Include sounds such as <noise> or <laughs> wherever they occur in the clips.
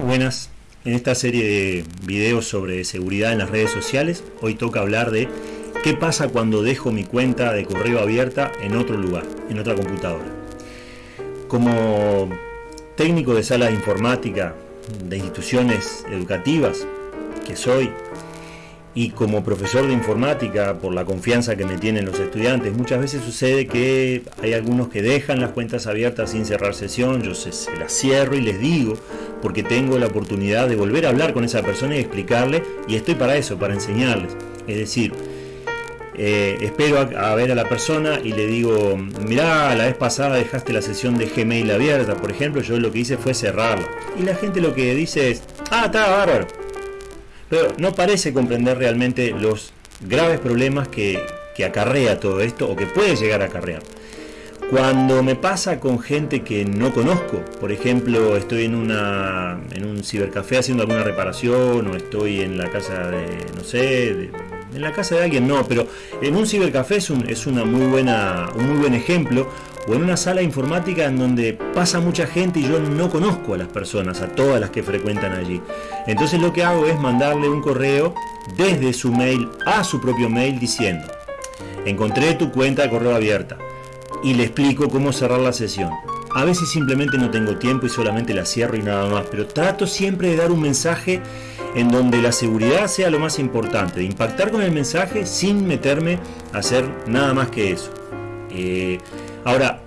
Buenas, en esta serie de videos sobre seguridad en las redes sociales, hoy toca hablar de qué pasa cuando dejo mi cuenta de correo abierta en otro lugar, en otra computadora. Como técnico de sala de informática de instituciones educativas que soy, y como profesor de informática, por la confianza que me tienen los estudiantes, muchas veces sucede que hay algunos que dejan las cuentas abiertas sin cerrar sesión, yo se, se, las cierro y les digo, porque tengo la oportunidad de volver a hablar con esa persona y explicarle, y estoy para eso, para enseñarles. Es decir, eh, espero a, ver a la persona y le digo, mirá, la vez pasada dejaste la sesión de Gmail abierta, por ejemplo, yo lo que hice fue cerrarla. Y la gente lo que dice es, ah, está bárbaro pero no parece comprender realmente los graves problemas que, que acarrea todo esto o que puede llegar a acarrear. Cuando me pasa con gente que no conozco, por ejemplo, estoy en, una, en un cibercafé haciendo alguna reparación o estoy en la casa de, no sé, de, en la casa de alguien no, pero en un cibercafé es, un, es una muy buena, un muy buen ejemplo o en una sala informática en donde pasa mucha gente y yo no conozco a las personas, a todas las que frecuentan allí. Entonces lo que hago es mandarle un correo desde su mail a su propio mail diciendo, encontré tu cuenta de correo abierta y le explico cómo cerrar la sesión. A veces simplemente no tengo tiempo y solamente la cierro y nada más, pero trato siempre de dar un mensaje en donde la seguridad sea lo más importante, de impactar con el mensaje sin meterme a hacer nada más que eso. Eh, Ahora,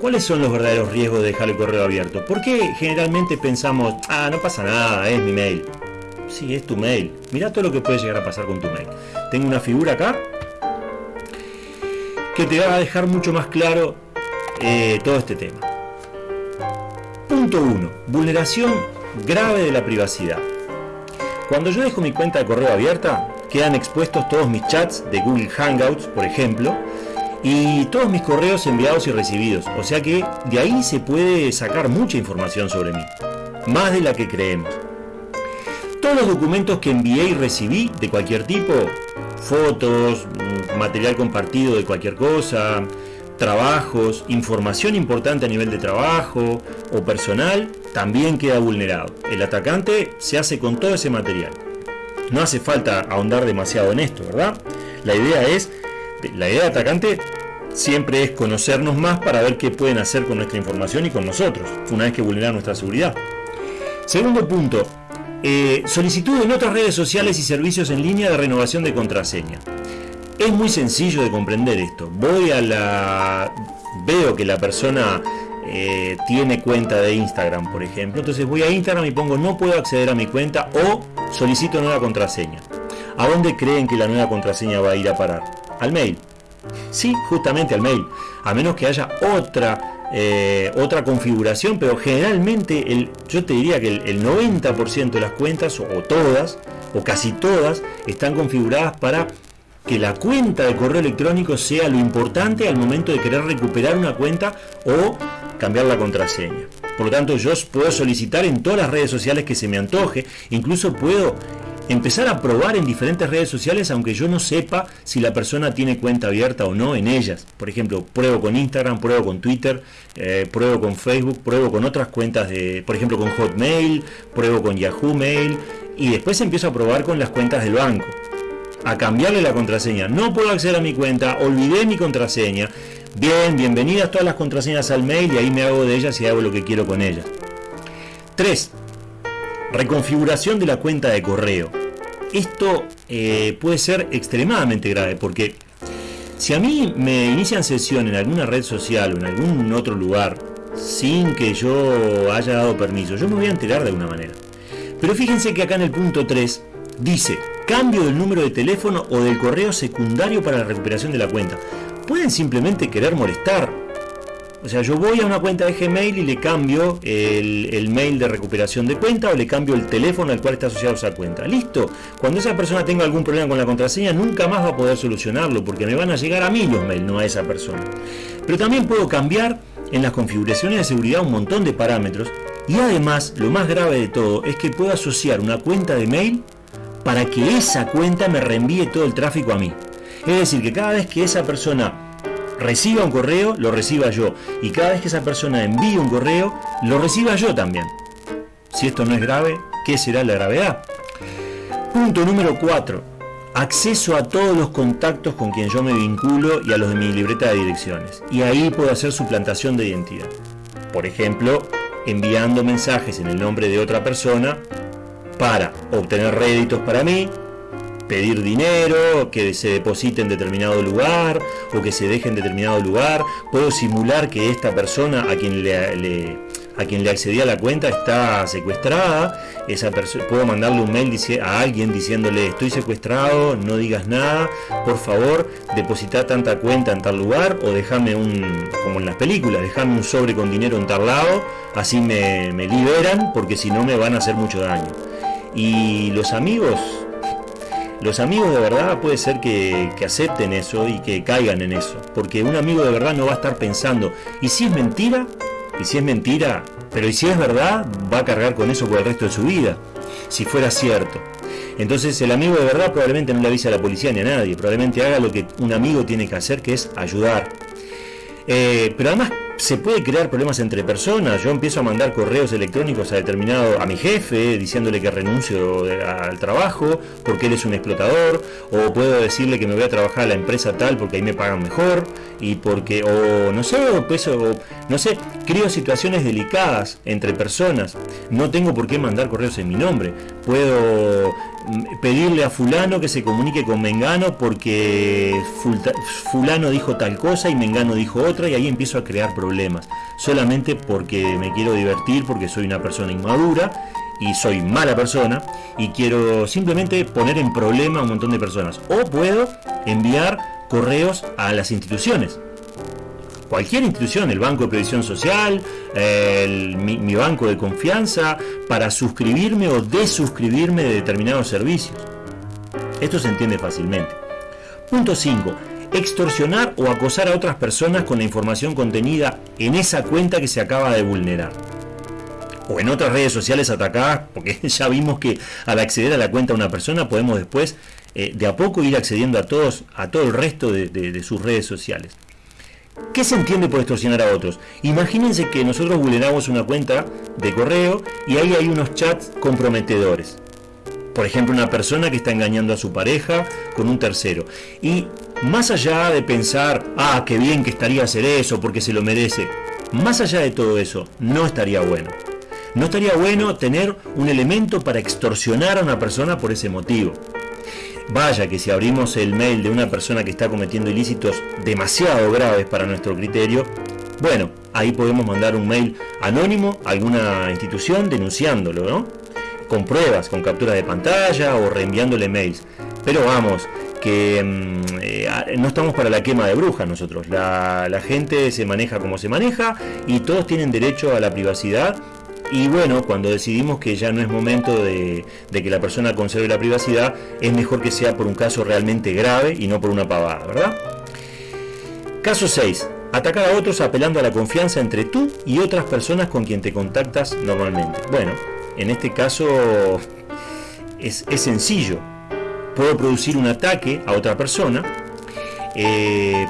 ¿cuáles son los verdaderos riesgos de dejar el correo abierto? ¿Por qué generalmente pensamos, ah, no pasa nada, es mi mail? Sí, es tu mail. Mira todo lo que puede llegar a pasar con tu mail. Tengo una figura acá que te va a dejar mucho más claro eh, todo este tema. Punto 1. Vulneración grave de la privacidad. Cuando yo dejo mi cuenta de correo abierta, quedan expuestos todos mis chats de Google Hangouts, por ejemplo, y todos mis correos enviados y recibidos. O sea que de ahí se puede sacar mucha información sobre mí, más de la que creemos. Todos los documentos que envié y recibí de cualquier tipo, fotos, material compartido de cualquier cosa, trabajos, información importante a nivel de trabajo o personal, también queda vulnerado. El atacante se hace con todo ese material. No hace falta ahondar demasiado en esto, ¿verdad? La idea es, la idea de atacante siempre es conocernos más para ver qué pueden hacer con nuestra información y con nosotros, una vez que vulneran nuestra seguridad. Segundo punto, eh, solicitud en otras redes sociales y servicios en línea de renovación de contraseña. Es muy sencillo de comprender esto. Voy a la... veo que la persona eh, tiene cuenta de Instagram, por ejemplo. Entonces voy a Instagram y pongo no puedo acceder a mi cuenta o solicito nueva contraseña. ¿A dónde creen que la nueva contraseña va a ir a parar? Al mail. Sí, justamente al mail, a menos que haya otra, eh, otra configuración, pero generalmente el, yo te diría que el, el 90% de las cuentas, o todas, o casi todas, están configuradas para que la cuenta de correo electrónico sea lo importante al momento de querer recuperar una cuenta o cambiar la contraseña. Por lo tanto, yo puedo solicitar en todas las redes sociales que se me antoje, incluso puedo empezar a probar en diferentes redes sociales aunque yo no sepa si la persona tiene cuenta abierta o no en ellas. Por ejemplo, pruebo con Instagram, pruebo con Twitter, eh, pruebo con Facebook, pruebo con otras cuentas de, por ejemplo, con Hotmail, pruebo con Yahoo Mail y después empiezo a probar con las cuentas del banco. A cambiarle la contraseña. No puedo acceder a mi cuenta, olvidé mi contraseña. Bien, bienvenidas todas las contraseñas al mail y ahí me hago de ellas y hago lo que quiero con ellas. 3 reconfiguración de la cuenta de correo. Esto eh, puede ser extremadamente grave porque si a mí me inician sesión en alguna red social o en algún otro lugar sin que yo haya dado permiso, yo me voy a enterar de alguna manera. Pero fíjense que acá en el punto 3 dice cambio del número de teléfono o del correo secundario para la recuperación de la cuenta. Pueden simplemente querer molestar o sea, yo voy a una cuenta de Gmail y le cambio el, mail de recuperación de cuenta o le cambio el teléfono al cual está asociado esa cuenta. Listo. Cuando esa persona tenga algún problema con la contraseña, nunca más va a poder solucionarlo porque me van a llegar a mí los mails, no a esa persona. Pero también puedo cambiar en las configuraciones de seguridad un montón de parámetros y además, lo más grave de todo, es que puedo asociar una cuenta de mail para que esa cuenta me reenvíe todo el tráfico a mí. Es decir, que cada vez que esa persona reciba un correo, lo reciba yo. Y cada vez que esa persona envíe un correo, lo reciba yo también. Si esto no es grave, ¿qué será la gravedad? Punto número 4. Acceso a todos los contactos con quien yo me vinculo y a los de mi libreta de direcciones. Y ahí puedo hacer suplantación de identidad. Por ejemplo, enviando mensajes en el nombre de otra persona para obtener réditos para mí, pedir dinero, que se deposite en determinado lugar o que se deje en determinado lugar. Puedo simular que esta persona a quien le, a quien le accedí a la cuenta está secuestrada. Esa puedo mandarle un mail a alguien diciéndole estoy secuestrado, no digas nada, por favor deposita tanta cuenta en tal lugar o déjame un, como en las películas, déjame un sobre con dinero en tal lado, así me, me liberan porque si no me van a hacer mucho daño. Y los amigos, los amigos de verdad puede ser que, acepten eso y que caigan en eso. Porque un amigo de verdad no va a estar pensando, ¿y si es mentira? ¿Y si es mentira? Pero ¿y si es verdad? Va a cargar con eso por el resto de su vida. Si fuera cierto. Entonces el amigo de verdad probablemente no le avise a la policía ni a nadie. Probablemente haga lo que un amigo tiene que hacer, que es ayudar. Eh, pero además se puede crear problemas entre personas. Yo empiezo a mandar correos electrónicos a determinado, a mi jefe, diciéndole que renuncio al trabajo porque él es un explotador, o puedo decirle que me voy a trabajar a la empresa tal porque ahí me pagan mejor, y porque, o no sé, o, pues, no sé, creo situaciones delicadas entre personas. No tengo por qué mandar correos en mi nombre. Puedo pedirle a fulano que se comunique con Mengano porque fulano dijo tal cosa y Mengano dijo otra y ahí empiezo a crear problemas problemas, solamente porque me quiero divertir, porque soy una persona inmadura y soy mala persona y quiero simplemente poner en problema a un montón de personas. O puedo enviar correos a las instituciones. Cualquier institución, el Banco de Previsión Social, mi, banco de confianza, para suscribirme o desuscribirme de determinados servicios. Esto se entiende fácilmente. Punto 5 extorsionar o acosar a otras personas con la información contenida en esa cuenta que se acaba de vulnerar. O en otras redes sociales atacadas, porque <laughs> ya vimos que al acceder a la cuenta de una persona podemos después eh, de a poco ir accediendo a todos, a todo el resto de sus redes sociales. ¿Qué se entiende por extorsionar a otros? Imagínense que nosotros vulneramos una cuenta de correo y ahí hay unos chats comprometedores. Por ejemplo, una persona que está engañando a su pareja con un tercero. Y más allá de pensar, ah, qué bien que estaría hacer eso porque se lo merece, más allá de todo eso, no estaría bueno. No estaría bueno tener un elemento para extorsionar a una persona por ese motivo. Vaya que si abrimos el mail de una persona que está cometiendo ilícitos demasiado graves para nuestro criterio, bueno, ahí podemos mandar un mail anónimo a alguna institución denunciándolo, ¿no? Con pruebas, con captura de pantalla o reenviándole mails. Pero vamos, que mm, eh, no estamos para la quema de brujas nosotros. La, gente se maneja como se maneja y todos tienen derecho a la privacidad. Y bueno, cuando decidimos que ya no es momento de, que la persona conserve la privacidad, es mejor que sea por un caso realmente grave y no por una pavada, ¿verdad? Caso 6. Atacar a otros apelando a la confianza entre tú y otras personas con quien te contactas normalmente. Bueno, en este caso es, sencillo puedo producir un ataque a otra persona eh,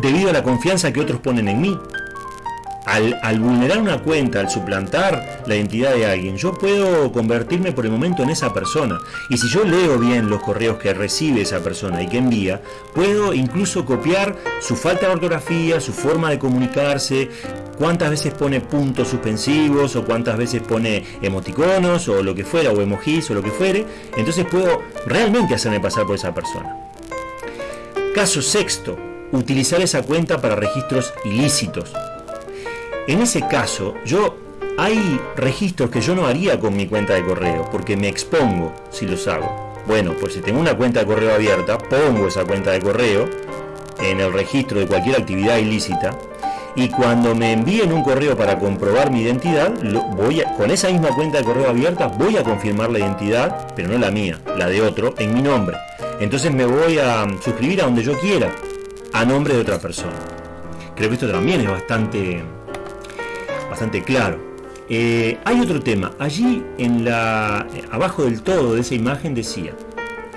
debido a la confianza que otros ponen en mí. Al, vulnerar una cuenta, al suplantar la identidad de alguien, yo puedo convertirme por el momento en esa persona. Y si yo leo bien los correos que recibe esa persona y que envía, puedo incluso copiar su falta de ortografía, su forma de comunicarse, cuántas veces pone puntos suspensivos o cuántas veces pone emoticonos o lo que fuera, o emojis o lo que fuere, entonces puedo realmente hacerme pasar por esa persona. Caso sexto, utilizar esa cuenta para registros ilícitos. En ese caso, yo hay registros que yo no haría con mi cuenta de correo, porque me expongo si los hago. Bueno, pues si tengo una cuenta de correo abierta, pongo esa cuenta de correo en el registro de cualquier actividad ilícita y cuando me envíen un correo para comprobar mi identidad, voy con esa misma cuenta de correo abierta voy a confirmar la identidad, pero no la mía, la de otro, en mi nombre. Entonces me voy a suscribir a donde yo quiera, a nombre de otra persona. Creo que esto también es bastante, bastante claro. Eh, hay otro tema. Allí en la abajo del todo de esa imagen decía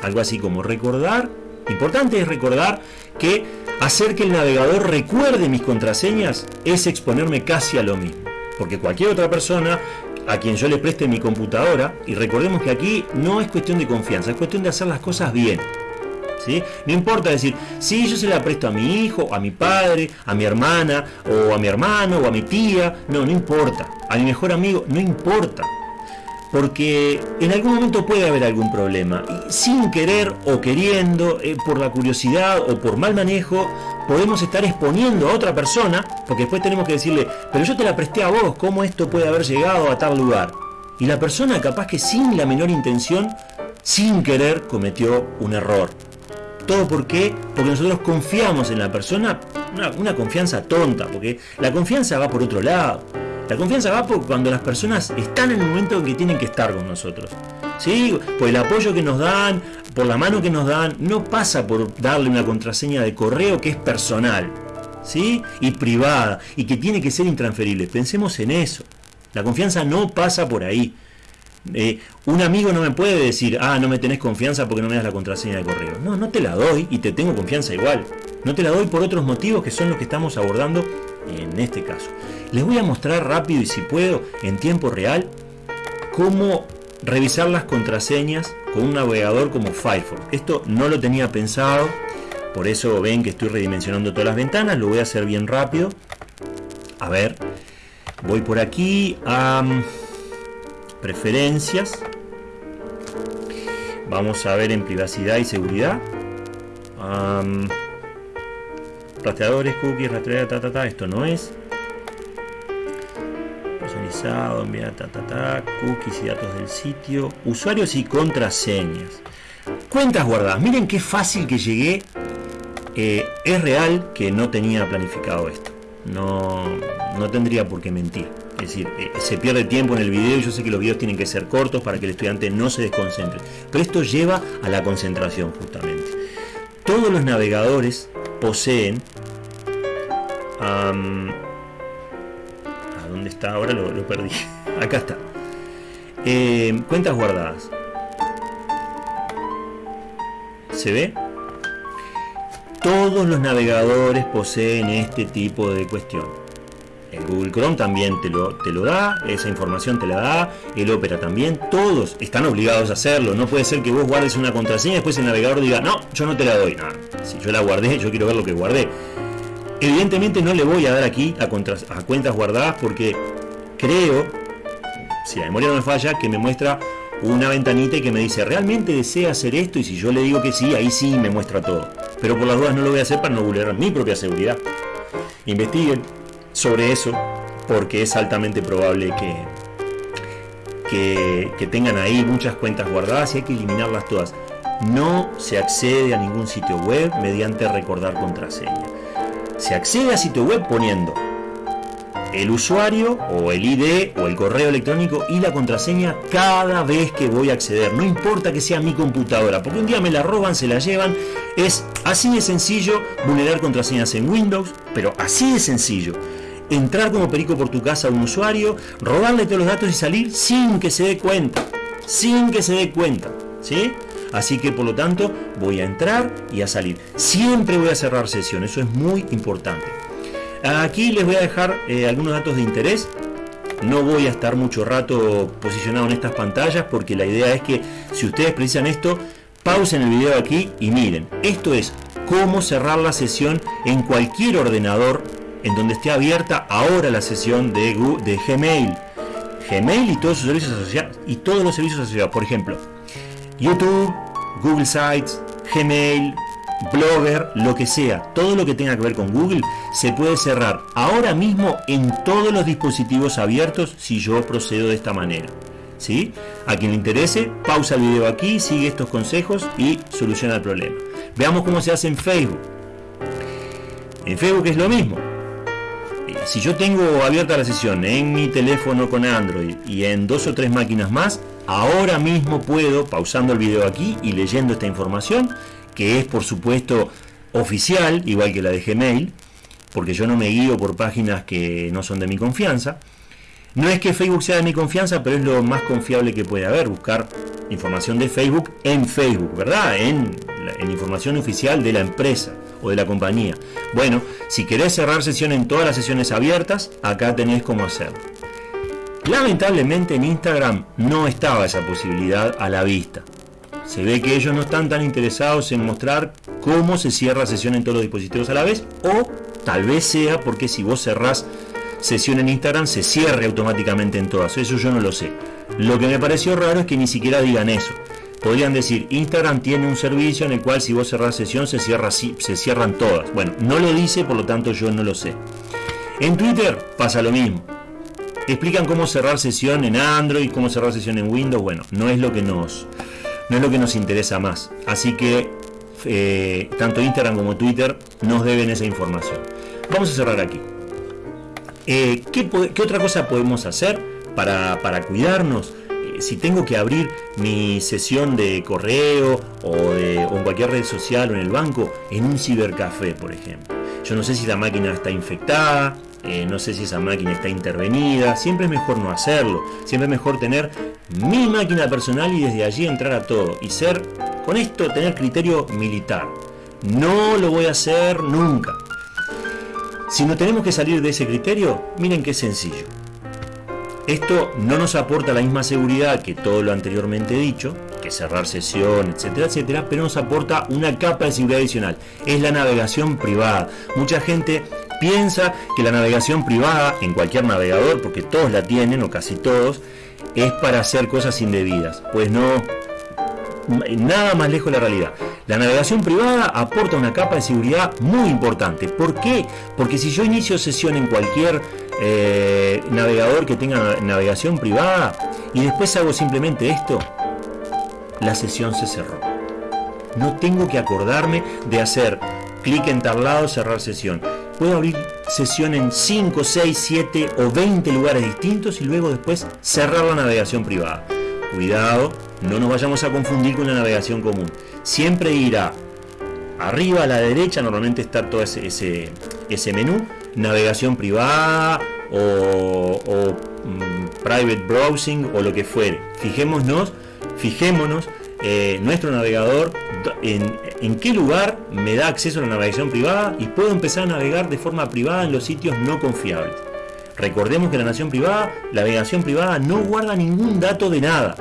algo así como recordar. Importante es recordar que Hacer que el navegador recuerde mis contraseñas es exponerme casi a lo mismo, porque cualquier otra persona a quien yo le preste mi computadora, y recordemos que aquí no es cuestión de confianza, es cuestión de hacer las cosas bien. ¿Sí? No importa decir, si yo se la presto a mi hijo, a mi padre, a mi hermana, o a mi hermano, o a mi tía, no, no importa. A mi mejor amigo, no importa porque en algún momento puede haber algún problema. Sin querer o queriendo, eh, por la curiosidad o por mal manejo, podemos estar exponiendo a otra persona, porque después tenemos que decirle, pero yo te la presté a vos, ¿cómo esto puede haber llegado a tal lugar? Y la persona capaz que sin la menor intención, sin querer, cometió un error. ¿Todo por qué? Porque nosotros confiamos en la persona, una, confianza tonta, porque la confianza va por otro lado. La confianza va por cuando las personas están en el momento en que tienen que estar con nosotros. ¿Sí? Por el apoyo que nos dan, por la mano que nos dan, no pasa por darle una contraseña de correo que es personal, ¿sí? Y privada, y que tiene que ser intransferible. Pensemos en eso. La confianza no pasa por ahí. Eh, un amigo no me puede decir, ah, no me tenés confianza porque no me das la contraseña de correo. No, no te la doy y te tengo confianza igual. No te la doy por otros motivos que son los que estamos abordando en este caso. Les voy a mostrar rápido y si puedo en tiempo real cómo revisar las contraseñas con un navegador como Firefox. Esto no lo tenía pensado, por eso ven que estoy redimensionando todas las ventanas, lo voy a hacer bien rápido. A ver, voy por aquí a preferencias. Vamos a ver en privacidad y seguridad. rastreadores, cookies, rastreadores, ta, ta, ta, esto no es enviar ta, ta, ta, cookies y datos del sitio, usuarios y contraseñas. Cuentas guardadas. Miren qué fácil que llegué. Eh, es real que no tenía planificado esto. No, no tendría por qué mentir. Es decir, eh, se pierde tiempo en el video. Yo sé que los videos tienen que ser cortos para que el estudiante no se desconcentre. Pero esto lleva a la concentración justamente. Todos los navegadores poseen ¿Dónde está? Ahora lo, perdí. <laughs> Acá está. Eh, cuentas guardadas. ¿Se ve? Todos los navegadores poseen este tipo de cuestión. El Google Chrome también te lo, te lo da, esa información te la da, el Opera también, todos están obligados a hacerlo. No puede ser que vos guardes una contraseña y después el navegador diga, no, yo no te la doy. No, si yo la guardé, yo quiero ver lo que guardé. Evidentemente no le voy a dar aquí a, cuentas guardadas porque creo, si la memoria no me falla, que me muestra una ventanita y que me dice, ¿realmente desea hacer esto? Y si yo le digo que sí, ahí sí me muestra todo. Pero por las dudas no lo voy a hacer para no vulnerar mi propia seguridad. Investiguen sobre eso porque es altamente probable que, que, tengan ahí muchas cuentas guardadas y hay que eliminarlas todas. No se accede a ningún sitio web mediante recordar contraseña se accede a sitio web poniendo el usuario o el ID o el correo electrónico y la contraseña cada vez que voy a acceder. No importa que sea mi computadora, porque un día me la roban, se la llevan. Es así de sencillo vulnerar contraseñas en Windows, pero así de sencillo. Entrar como perico por tu casa a un usuario, robarle todos los datos y salir sin que se dé cuenta. Sin que se dé cuenta. ¿Sí? Así que por lo tanto voy a entrar y a salir. Siempre voy a cerrar sesión, eso es muy importante. Aquí les voy a dejar eh, algunos datos de interés. No voy a estar mucho rato posicionado en estas pantallas porque la idea es que si ustedes precisan esto, pausen el video aquí y miren. Esto es cómo cerrar la sesión en cualquier ordenador en donde esté abierta ahora la sesión de, de Gmail. Gmail y todos sus servicios asociados y todos los servicios asociados. Por ejemplo, YouTube, Google Sites, Gmail, Blogger, lo que sea, todo lo que tenga que ver con Google se puede cerrar ahora mismo en todos los dispositivos abiertos si yo procedo de esta manera. ¿Sí? A quien le interese, pausa el video aquí, sigue estos consejos y soluciona el problema. Veamos cómo se hace en Facebook. En Facebook es lo mismo. Si yo tengo abierta la sesión en mi teléfono con Android y en dos o tres máquinas más, Ahora mismo puedo, pausando el video aquí y leyendo esta información, que es por supuesto oficial, igual que la de Gmail, porque yo no me guío por páginas que no son de mi confianza. No es que Facebook sea de mi confianza, pero es lo más confiable que puede haber, buscar información de Facebook en Facebook, ¿verdad? En, en información oficial de la empresa o de la compañía. Bueno, si querés cerrar sesión en todas las sesiones abiertas, acá tenés cómo hacerlo. Lamentablemente en Instagram no estaba esa posibilidad a la vista. Se ve que ellos no están tan interesados en mostrar cómo se cierra sesión en todos los dispositivos a la vez o tal vez sea porque si vos cerrás sesión en Instagram se cierre automáticamente en todas. Eso yo no lo sé. Lo que me pareció raro es que ni siquiera digan eso. Podrían decir, Instagram tiene un servicio en el cual si vos cerrás sesión se, cierra, se cierran todas. Bueno, no lo dice, por lo tanto yo no lo sé. En Twitter pasa lo mismo. Explican cómo cerrar sesión en Android, cómo cerrar sesión en Windows. Bueno, no es lo que nos, no es lo que nos interesa más. Así que eh, tanto Instagram como Twitter nos deben esa información. Vamos a cerrar aquí. Eh, ¿qué, otra cosa podemos hacer para, cuidarnos? Eh, si tengo que abrir mi sesión de correo o, de, en cualquier red social o en el banco, en un cibercafé, por ejemplo. Yo no sé si la máquina está infectada, no sé si esa máquina está intervenida, siempre es mejor no hacerlo, siempre es mejor tener mi máquina personal y desde allí entrar a todo y ser, con esto, tener criterio militar. No lo voy a hacer nunca. Si no tenemos que salir de ese criterio, miren qué sencillo. Esto no nos aporta la misma seguridad que todo lo anteriormente dicho, que cerrar sesión, etcétera, etcétera, pero nos aporta una capa de seguridad adicional. Es la navegación privada. Mucha gente piensa que la navegación privada en cualquier navegador, porque todos la tienen o casi todos, es para hacer cosas indebidas. Pues no, nada más lejos de la realidad. La navegación privada aporta una capa de seguridad muy importante. ¿Por qué? Porque si yo inicio sesión en cualquier eh, navegador que tenga navegación privada y después hago simplemente esto, la sesión se cerró. No tengo que acordarme de hacer clic en tal lado, cerrar sesión. Puedo abrir sesión en 5, 6, 7 o 20 lugares distintos y luego después cerrar la navegación privada. Cuidado, no nos vayamos a confundir con la navegación común. Siempre irá arriba a la derecha, normalmente está todo ese, ese, menú, navegación privada o, mm, private browsing o lo que fuere. Fijémonos, fijémonos eh, nuestro navegador en, en, qué lugar me da acceso a la navegación privada y puedo empezar a navegar de forma privada en los sitios no confiables. Recordemos que la navegación privada, la navegación privada no guarda ningún dato de nada.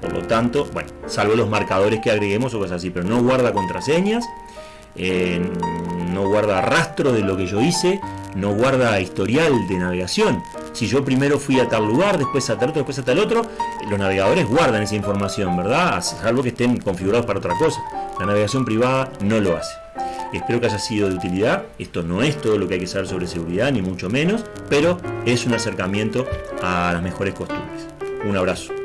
Por lo tanto, bueno, salvo los marcadores que agreguemos o cosas así, pero no guarda contraseñas, no guarda rastro de lo que yo hice, no guarda historial de navegación. Si yo primero fui a tal lugar, después a tal otro, después a tal otro, los navegadores guardan esa información, ¿verdad? Salvo que estén configurados para otra cosa. La navegación privada no lo hace. Espero que haya sido de utilidad. Esto no es todo lo que hay que saber sobre seguridad, ni mucho menos, pero es un acercamiento a las mejores costumbres. Un abrazo.